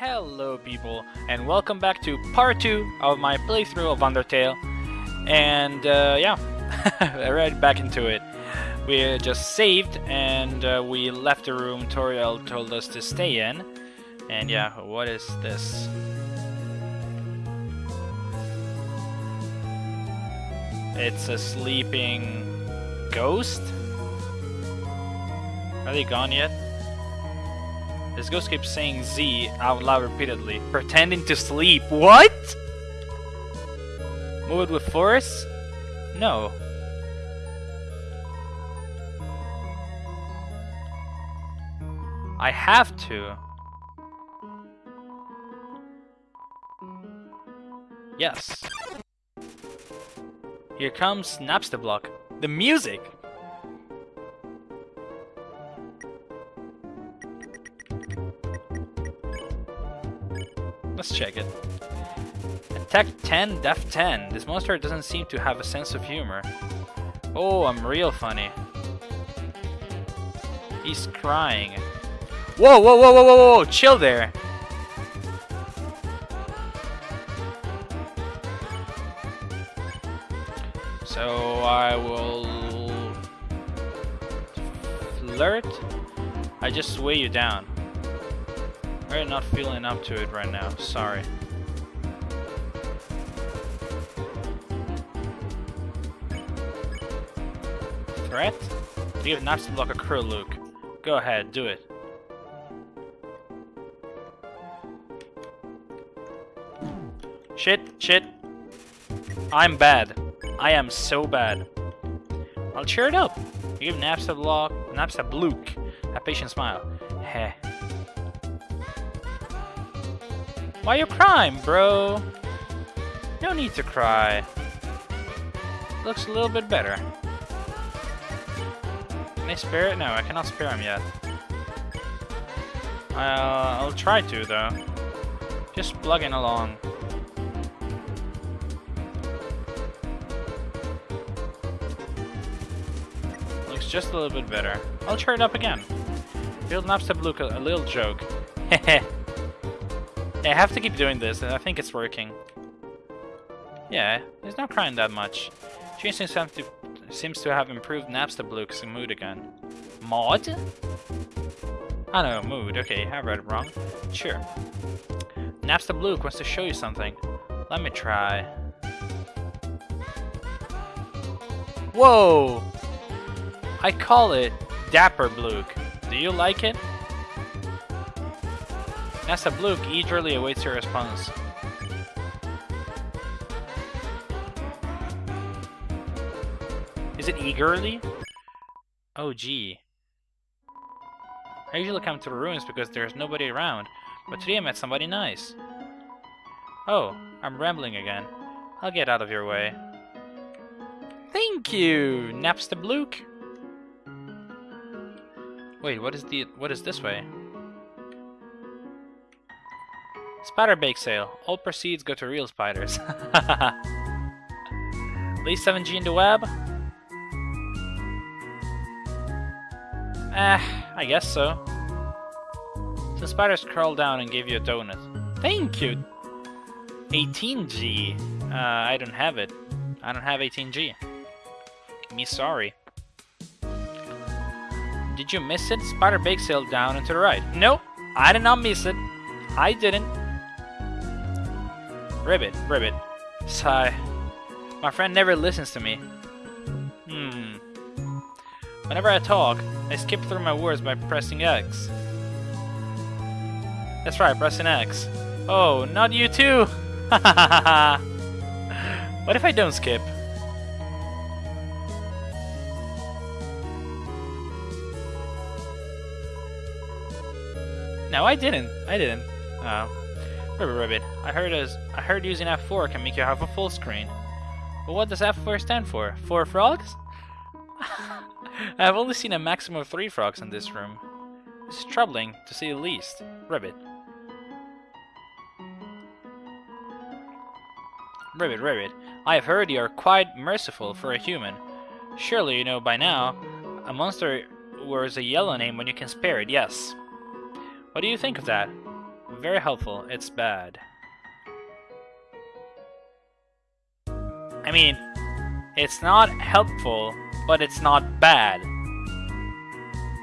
Hello people, and welcome back to part 2 of my playthrough of Undertale. And uh, yeah, right back into it. We just saved and uh, we left the room Toriel told us to stay in. And yeah, what is this? It's a sleeping ghost? Are they gone yet? This ghost keeps saying Z out loud repeatedly, pretending to sleep. What? Move it with force? No. I have to. Yes. Here comes Napstablook. The music! Let's check it. Attack 10, Def 10. This monster doesn't seem to have a sense of humor. Oh, I'm real funny. He's crying. Whoa, whoa, whoa, whoa, whoa, whoa, chill there. So I will flirt. I just weigh you down. I'm not feeling up to it right now. Sorry. Threat? Give Napstablook a crew, Luke. Go ahead, do it. Shit, shit. I'm bad. I am so bad. I'll cheer it up. Give Napstablook, Naps a Luke a patient smile. Heh. Why you crying, bro? No need to cry. Looks a little bit better. Can I spare it? No, I cannot spare him yet. Uh, I'll try to, though. Just plugging along. Looks just a little bit better. I'll try it up again. Build Napstablook a little joke. Hehe. I have to keep doing this, and I think it's working. Yeah, he's not crying that much. She seems to seems to have improved Napstablook's mood again. Mod? I don't know, mood. Okay, I read it wrong. Sure. Napstablook wants to show you something. Let me try. Whoa! I call it Dapperblook. Do you like it? Nasa eagerly awaits your response. Is it eagerly? Oh gee. I usually come to the ruins because there's nobody around, but today I met somebody nice. Oh, I'm rambling again. I'll get out of your way. Thank you, Napstablook. Wait, what is the what is this way? Spider bake sale. All proceeds go to real spiders. Leave 7G in the web? Eh, I guess so. The spiders crawled down and gave you a donut. Thank you! 18G. Uh, I don't have it. I don't have 18G. Me sorry. Did you miss it? Spider bake sale down and to the right. No, I did not miss it. I didn't. Ribbit, Ribbit. Sigh. My friend never listens to me. Hmm. Whenever I talk, I skip through my words by pressing X. That's right, pressing X. Oh, not you too! what if I don't skip? No, I didn't. I didn't. Oh. Ribbit Ribbit, I heard as I heard using F4 can make you have a full screen. But what does F4 stand for? Four frogs? I've only seen a maximum of three frogs in this room. This is troubling, to say the least. Ribbit. Ribbit, Ribbit, I have heard you are quite merciful for a human. Surely you know by now, a monster wears a yellow name when you can spare it, yes. What do you think of that? Very helpful. It's bad. I mean, it's not helpful, but it's not bad.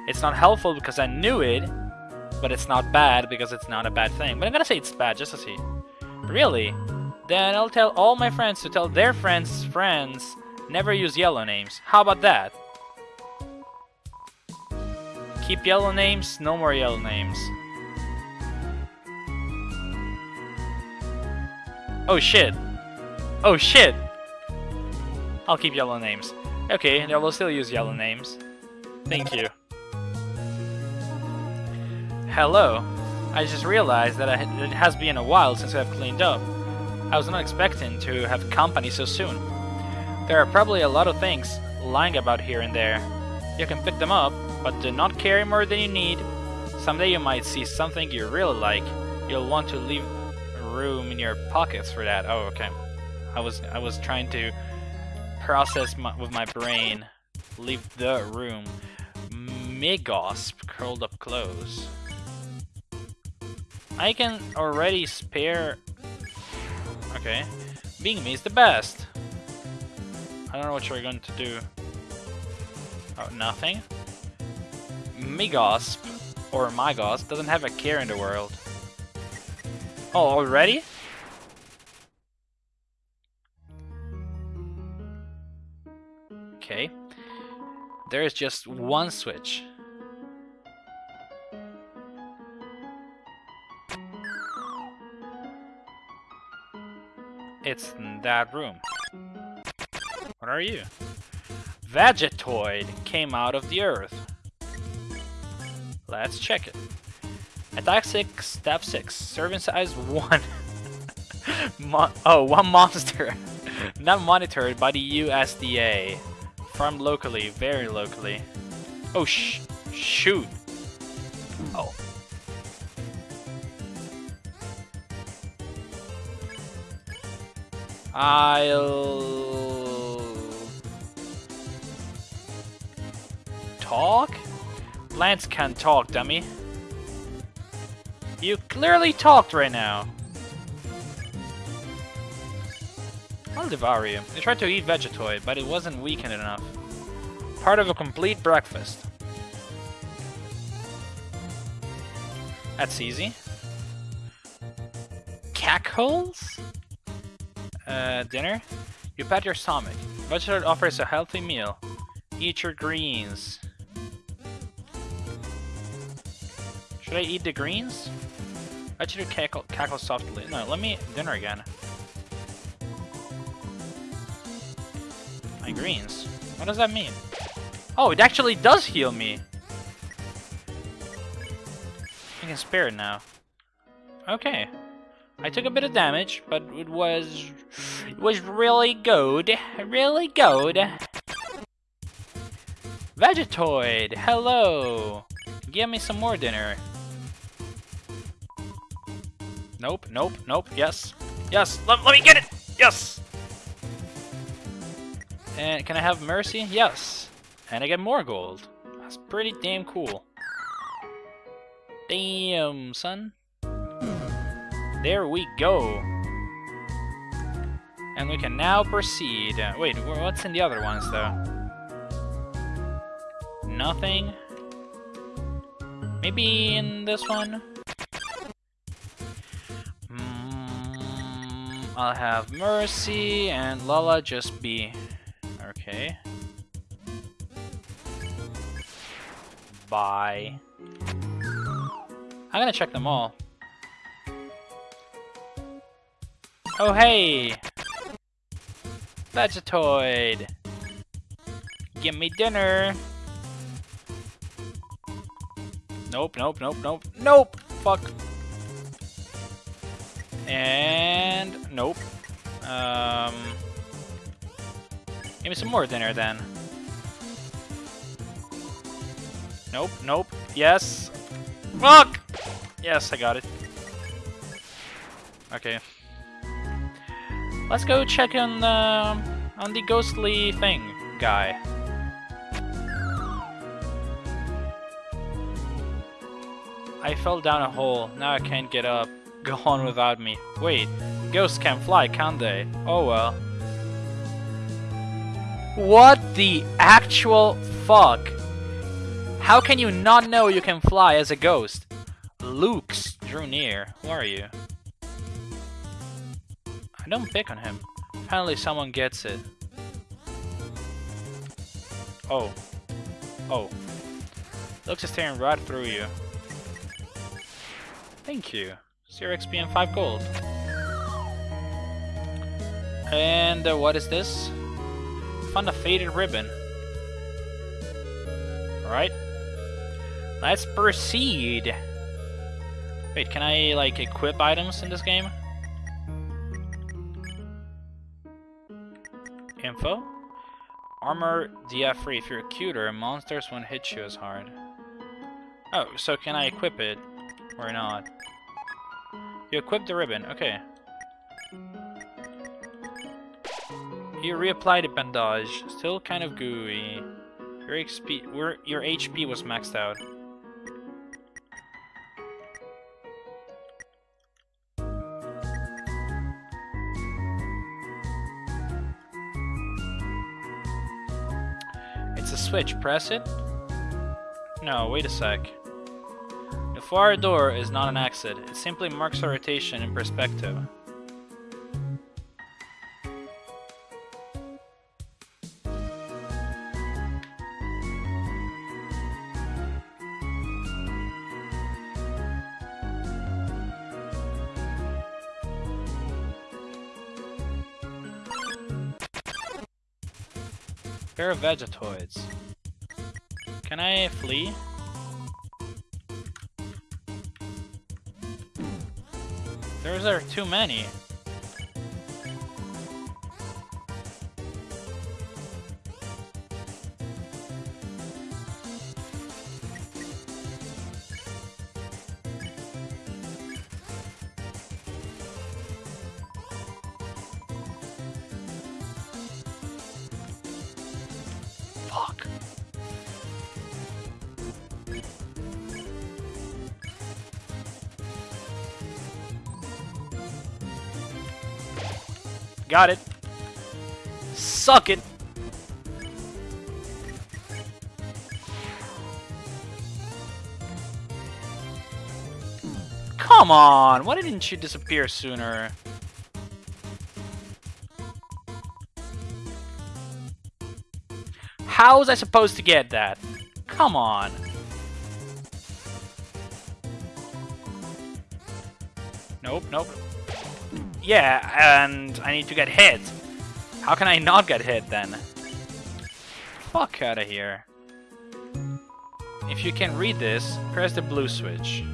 It's not helpful because I knew it, but it's not bad because it's not a bad thing. But I'm gonna say it's bad just to see. Really? Then I'll tell all my friends to tell their friends' friends never use yellow names. How about that? Keep yellow names, no more yellow names. Oh shit. Oh shit! I'll keep yellow names. Okay, I will still use yellow names. Thank you. Hello. I just realized that it has been a while since I've cleaned up. I was not expecting to have company so soon. There are probably a lot of things lying about here and there. You can pick them up, but do not carry more than you need. Someday you might see something you really like. You'll want to leave room in your pockets for that. Oh, okay. I was I was trying to process my, with my brain. Leave the room. Megosp curled up close. I can already spare... Okay. Being me is the best. I don't know what you're going to do. Oh, nothing? Megosp, or Mygosp, doesn't have a care in the world. Oh, already? Okay. There is just one switch. It's in that room. What are you? Vegetoid came out of the earth. Let's check it. Attack 6, step 6, serving size 1. Mon oh, one monster. Not monitored by the USDA. Farmed locally, very locally. Oh, sh shoot. Oh. I'll... Talk? Plants can't talk, dummy. Clearly talked right now. I'll devour you. I tried to eat Vegetoid, but it wasn't weakened enough. Part of a complete breakfast. That's easy. Cackles? Uh, dinner? You pat your stomach. Vegetoid offers a healthy meal. Eat your greens. Should I eat the greens? I should cackle, cackle softly. No, let me eat dinner again. My greens. What does that mean? Oh, it actually does heal me. I can spare it now. Okay. I took a bit of damage, but it was it was really good. Really good. Vegetoid, hello. Give me some more dinner. Nope, nope, nope, yes. Yes, let, let me get it! Yes! And can I have mercy? Yes. And I get more gold. That's pretty damn cool. Damn, son. There we go. And we can now proceed. Uh, wait, what's in the other ones, though? Nothing. Maybe in this one? I'll have Mercy and Lala just be Okay. Bye. I'm gonna check them all. Oh hey! Vegetoid! Give me dinner! Nope, nope, nope, nope, nope! Fuck! And... nope. Um... Give me some more dinner then. Nope, nope. Yes. Fuck! Yes, I got it. Okay. Let's go check on the on the ghostly thing guy. I fell down a hole. Now I can't get up. Go on without me. Wait, ghosts can fly, can't they? Oh well. What the actual fuck? How can you not know you can fly as a ghost? Loox drew near. Who are you? I don't pick on him. Finally someone gets it. Oh. Oh. Is staring right through you. Thank you. 0 XP and 5 gold. And uh, what is this? Found a faded ribbon. Alright. Let's proceed. Wait, can I, like, equip items in this game? Info? Armor DF3. If you're a cuter, monsters won't hit you as hard. Oh, so can I equip it? Or not? You equip the ribbon, okay. You reapply the bandage. Still kind of gooey. Your XP, your HP was maxed out. It's a switch, press it. No, wait a sec. Far door is not an exit, it simply marks a rotation in perspective. Pair of Vegetoids. Can I flee? Those are too many. Got it. Suck it. Come on, why didn't you disappear sooner? How was I supposed to get that? Come on. Nope, nope. Yeah, and I need to get hit. How can I not get hit then? Fuck out of here. If you can read this, press the blue switch.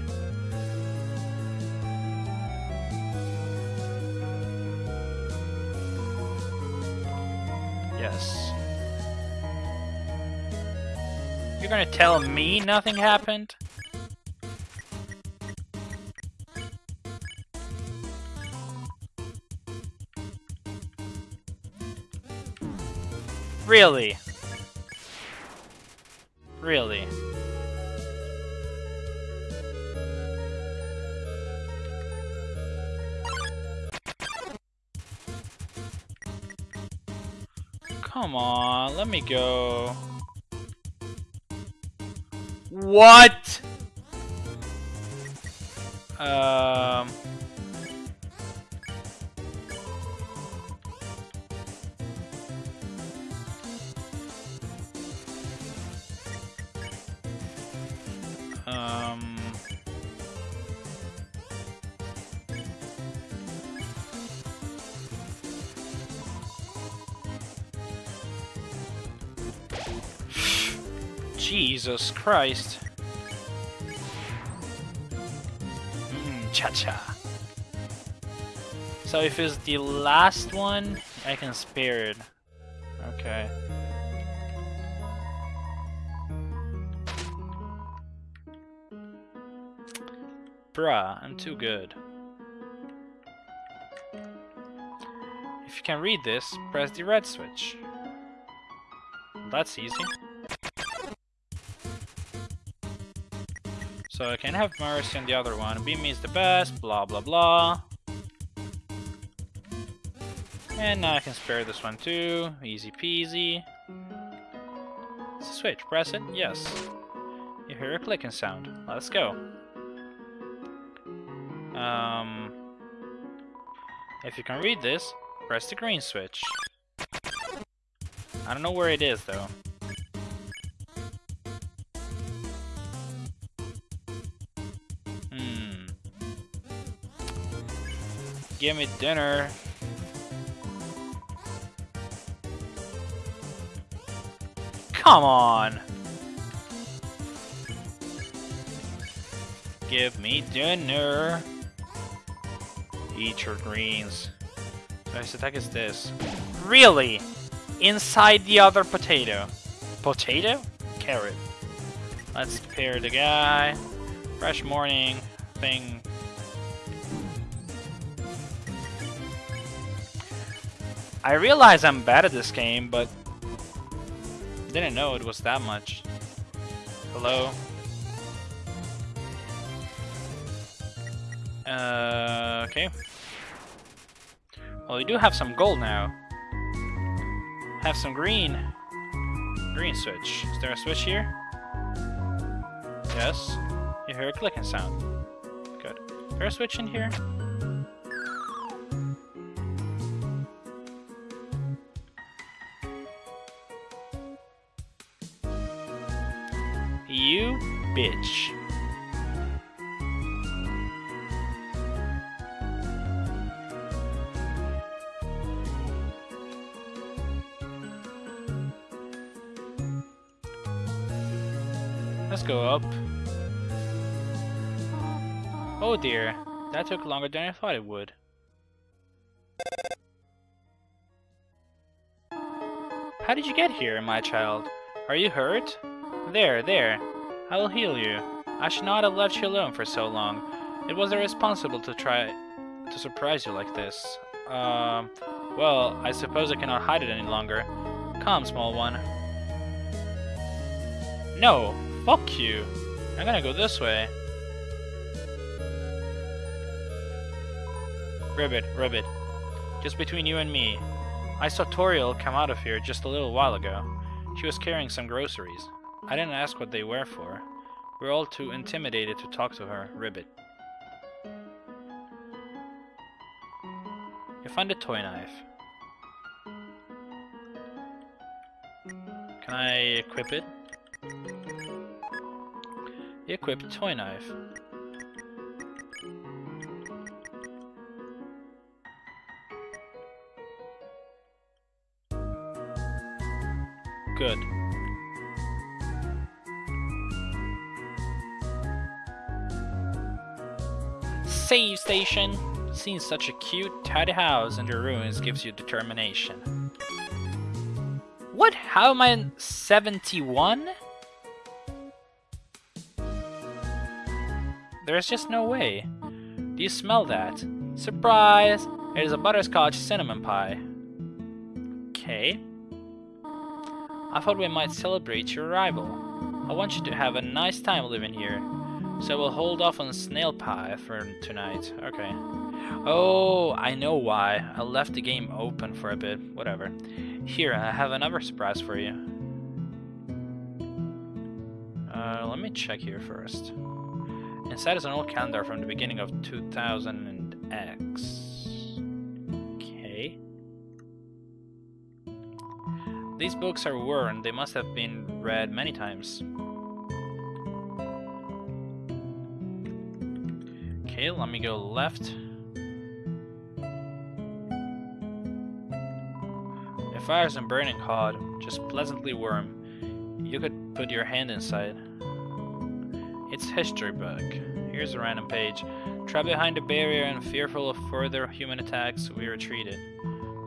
Yes. You're gonna tell me nothing happened? Really? Really? Come on, let me go. What? Um... Um... Jesus Christ. Mmm, cha-cha. So if it's the last one, I can spare it. Okay. Bruh, I'm too good. If you can read this, press the red switch. That's easy. So I can have mercy on the other one. Beamy is the best, blah blah blah. And now I can spare this one too. Easy peasy. Switch. Press it. Yes. You hear a clicking sound. Let's go. Um, if you can read this, press the green switch. I don't know where it is though. Hmm. Give me dinner. Come on! Give me dinner. Eat your greens. Nice attack is this. Really? Inside the other potato. Potato? Carrot. Let's pair the guy. Fresh morning thing. I realize I'm bad at this game, but didn't know it was that much. Hello? Uh, okay. Well, we do have some gold now. Have some green. Green switch. Is there a switch here? Yes. You hear a clicking sound. Good. Is there a switch in here? You bitch. Go up. Oh dear, that took longer than I thought it would. How did you get here, my child? Are you hurt? There, there. I will heal you. I should not have left you alone for so long. It was irresponsible to try to surprise you like this. Um, well, I suppose I cannot hide it any longer. Come, small one. No, fuck you. I'm gonna go this way. Ribbit, Ribbit. Just between you and me. I saw Toriel come out of here just a little while ago. She was carrying some groceries. I didn't ask what they were for. We're all too intimidated to talk to her, Ribbit. You find a toy knife. Can I equip it? Equip toy knife. Good. Save station! Seeing such a cute, tidy house in the ruins gives you determination. What? How am I 71? There's just no way. Do you smell that? Surprise! It is a butterscotch cinnamon pie. Okay. I thought we might celebrate your arrival. I want you to have a nice time living here. So we'll hold off on snail pie for tonight. Okay. Oh, I know why. I left the game open for a bit. Whatever. Here, I have another surprise for you. Uh, let me check here first. Inside is an old calendar from the beginning of 2000X. Okay. These books are worn. They must have been read many times. Okay, let me go left. It fires and burning hot, just pleasantly warm. You could put your hand inside. It's history book. Here's a random page. Trapped behind a barrier and fearful of further human attacks, we retreated.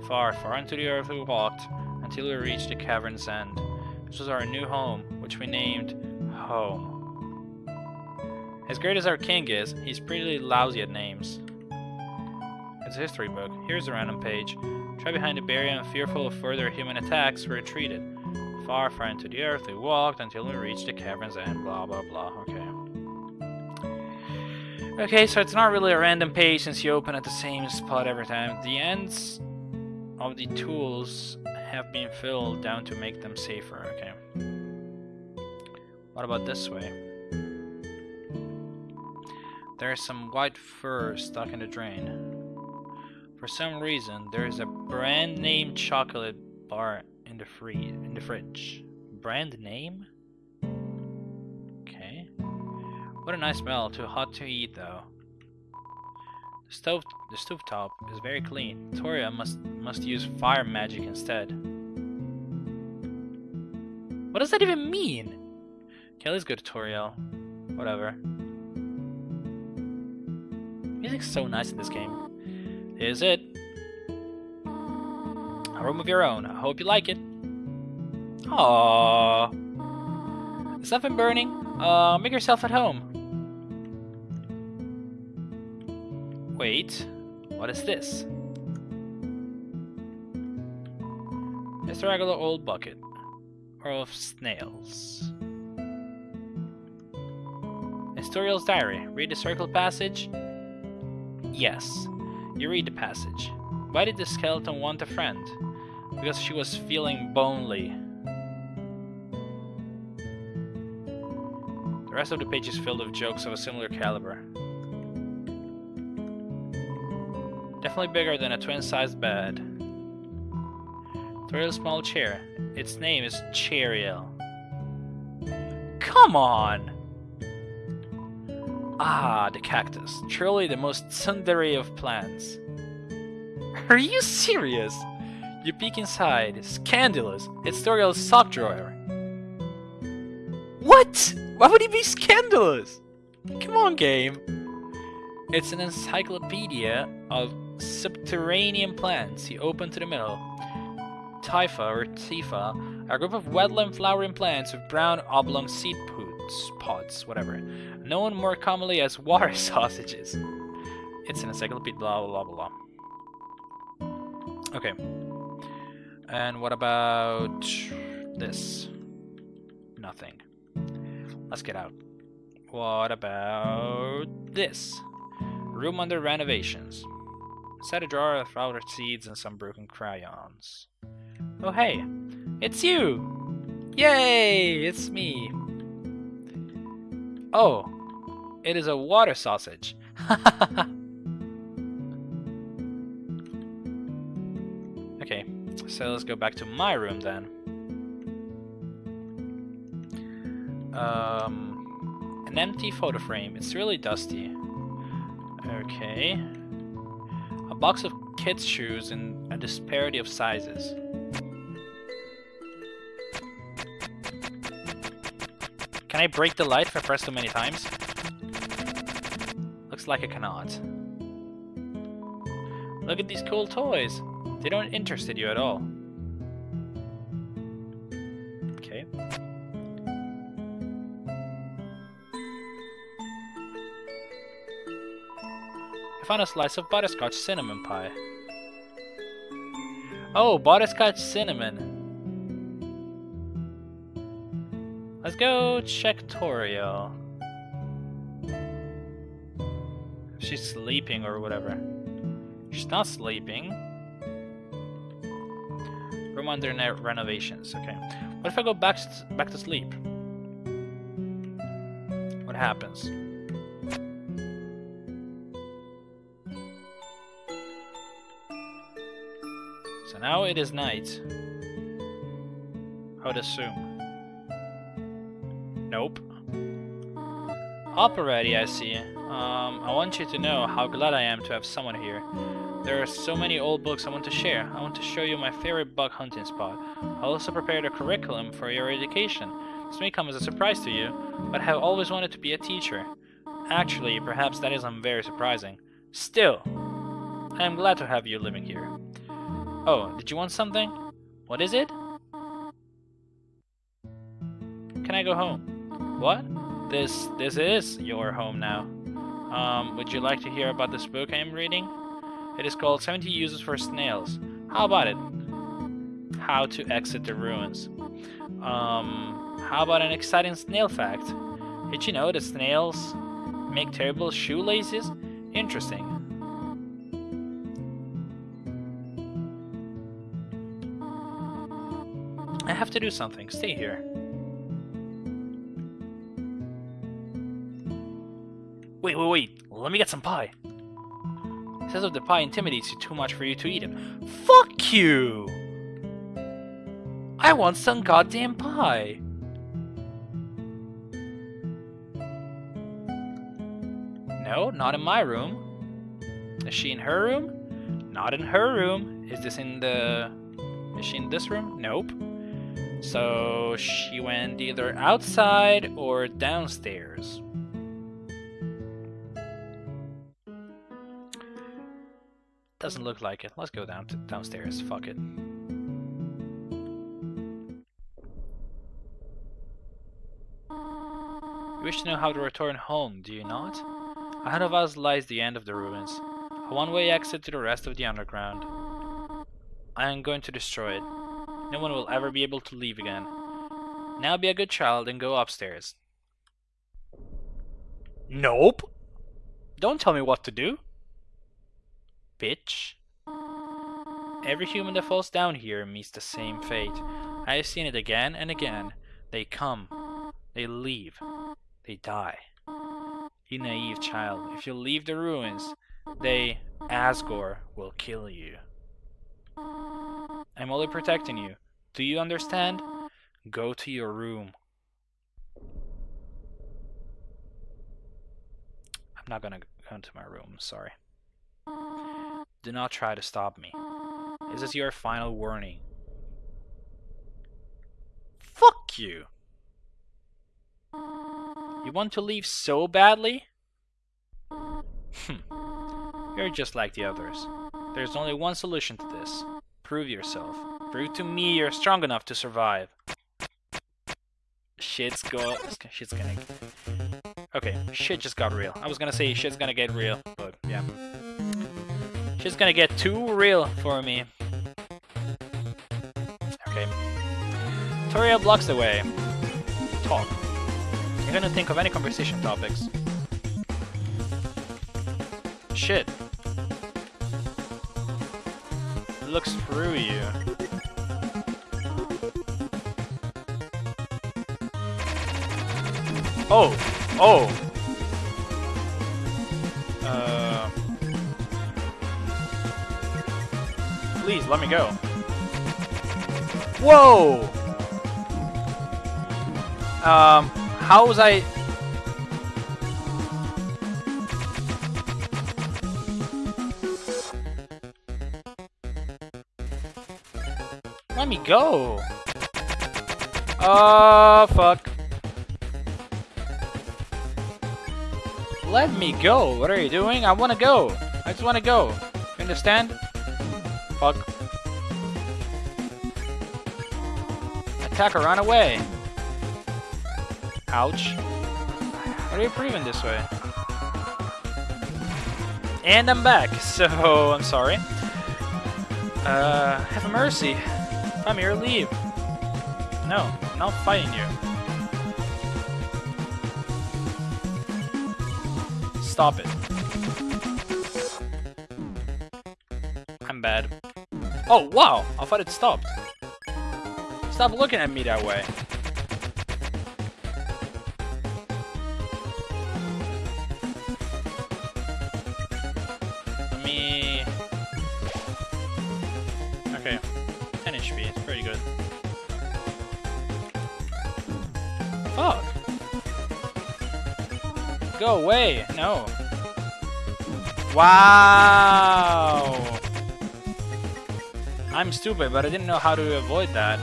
Far, far into the earth we walked, until we reached the cavern's end. This was our new home, which we named Home. As great as our king is, he's pretty lousy at names. It's a history book. Here's a random page. Trapped behind a barrier and fearful of further human attacks, we retreated. Far, far into the earth we walked until we reached the cavern's end, blah blah blah. Okay. Okay, so it's not really a random page since you open at the same spot every time. The ends of the tools have been filled down to make them safer, okay. What about this way? There's some white fur stuck in the drain. For some reason, there is a brand name chocolate bar in the free in the fridge. Brand name? What a nice smell. Too hot to eat though. The stove the stove top is very clean. Toriel must must use fire magic instead. What does that even mean? Kelly's good. Toriel. Whatever. Music's so nice in this game. Is it? A room of your own. I hope you like it. Aww. Is nothing burning? Uh, make yourself at home. Wait, what is this? It's a regular old bucket. Of snails. Historial's diary. Read the circle passage? Yes. You read the passage. Why did the skeleton want a friend? Because she was feeling bonely. The rest of the page is filled with jokes of a similar caliber. Definitely bigger than a twin-sized bed. Throw small chair. Its name is Chairiel. Come on! Ah, the cactus. Truly the most tsundere of plants. Are you serious? You peek inside. Scandalous. It's Toriel's sock drawer. What? Why would he be scandalous? Come on, game. It's an encyclopedia of subterranean plants. You open to the middle. Typha or Tifa, a group of wetland flowering plants with brown oblong seed pods, pods, whatever, known more commonly as water sausages. It's an encyclopedia, blah blah blah blah. Okay. And what about this? Nothing. Let's get out. What about this? Room under renovations. Set a drawer of flower seeds and some broken crayons. Oh hey, it's you! Yay, it's me. Oh, it is a water sausage. okay, so let's go back to my room then. Um, an empty photo frame. It's really dusty. Okay. A box of kids' shoes in a disparity of sizes. Can I break the light if I press too many times? Looks like I cannot. Look at these cool toys. They don't interest you at all. Found a slice of butterscotch cinnamon pie. Oh, butterscotch cinnamon. Let's go check Toriel. She's sleeping or whatever. She's not sleeping. Room under renovations. Okay. What if I go back back to sleep? What happens? So now it is night. I would assume. Nope. Up already, I see. Um, I want you to know how glad I am to have someone here. There are so many old books I want to share. I want to show you my favorite bug hunting spot. I also prepared a curriculum for your education. This may come as a surprise to you, but I have always wanted to be a teacher. Actually, perhaps that isn't very surprising. Still, I am glad to have you living here. Oh, did you want something? What is it? Can I go home? What? This this is your home now. Um, would you like to hear about this book I am reading? It is called 70 Uses for Snails. How about it? How to exit the ruins. Um, how about an exciting snail fact? Did you know that snails make terrible shoelaces? Interesting. I have to do something. Stay here. Wait, wait, wait. Let me get some pie. It says if the pie intimidates you too much for you to eat it. Fuck you! I want some goddamn pie. No, not in my room. Is she in her room? Not in her room. Is this in the... Is she in this room? Nope. So she went either outside or downstairs. Doesn't look like it. Let's go down to downstairs. Fuck it. You wish to know how to return home, do you not? Ahead of us lies the end of the ruins, a one-way exit to the rest of the underground. I am going to destroy it. No one will ever be able to leave again. Now be a good child and go upstairs. Nope! Don't tell me what to do! Bitch. Every human that falls down here meets the same fate. I have seen it again and again. They come. They leave. They die. You naive child, if you leave the ruins, they, Asgore, will kill you. I'm only protecting you. Do you understand? Go to your room. I'm not gonna go into my room, sorry. Do not try to stop me. This is your final warning. Fuck you! You want to leave so badly? Hmm. You're just like the others. There's only one solution to this. Prove yourself. Prove to me you're strong enough to survive. Shit's go shit's gonna Okay, shit just got real. I was gonna say shit's gonna get real, but yeah. Shit's gonna get too real for me. Okay. Toriel blocks the way. Talk. You're gonna think of any conversation topics. Shit. Looks through you. Oh! Oh! Uh... Please, let me go. Whoa! Um... How was I... go! Oh, fuck. Let me go! What are you doing? I wanna go! I just wanna go! You understand? Fuck. Attack or run away! Ouch. What are you proving this way? And I'm back, so I'm sorry. Uh, have mercy. Come here, leave. No, I'm not fighting you. Stop it. I'm bad. Oh, wow! I thought it stopped. Stop looking at me that way. No. Wow! I'm stupid, but I didn't know how to avoid that.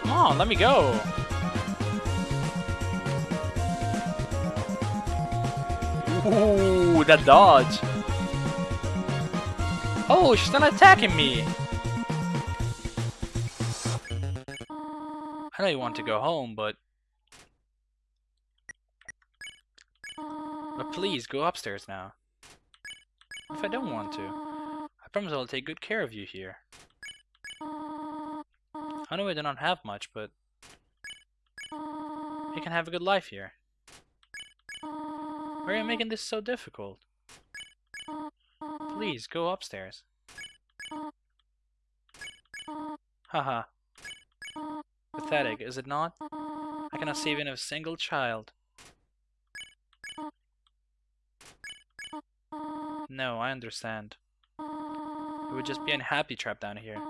Come on, let me go! Ooh, that dodge! Oh, she's not attacking me! I know you want to go home, but... But please, go upstairs now. If I don't want to. I promise I'll take good care of you here. I know I do not have much, but you can have a good life here. Why are you making this so difficult? Please, go upstairs. Haha. Pathetic, is it not? I cannot save even a single child. No, I understand. It would just be unhappy trapped down here.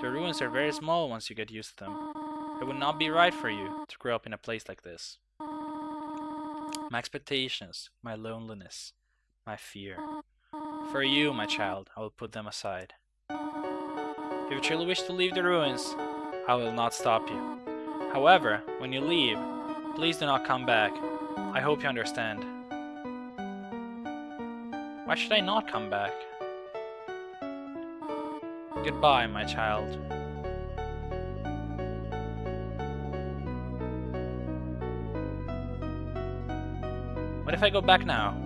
The ruins are very small once you get used to them. It would not be right for you to grow up in a place like this. My expectations, my loneliness, my fear. For you, my child, I will put them aside. If you truly wish to leave the ruins, I will not stop you. However, when you leave, please do not come back. I hope you understand. Why should I not come back? Goodbye, my child. What if I go back now?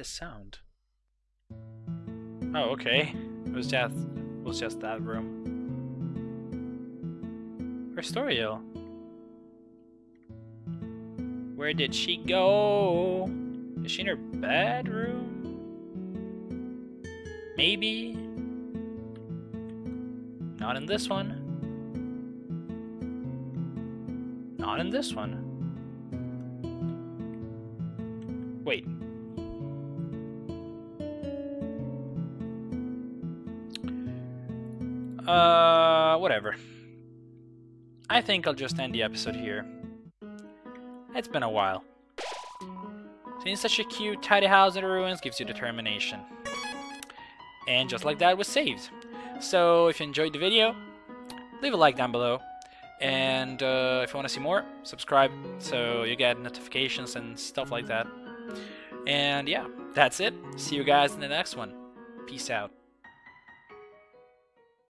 This sound? Oh, okay. It was just it was just that room. Where's Toriel. Where did she go? Is she in her bedroom? Maybe. Not in this one. Not in this one. Wait. Uh, whatever. I think I'll just end the episode here. It's been a while. Seeing such a cute, tidy house in the ruins gives you determination. And just like that, was saved. So if you enjoyed the video, leave a like down below. And uh, if you want to see more, subscribe so you get notifications and stuff like that. And yeah, that's it. See you guys in the next one. Peace out.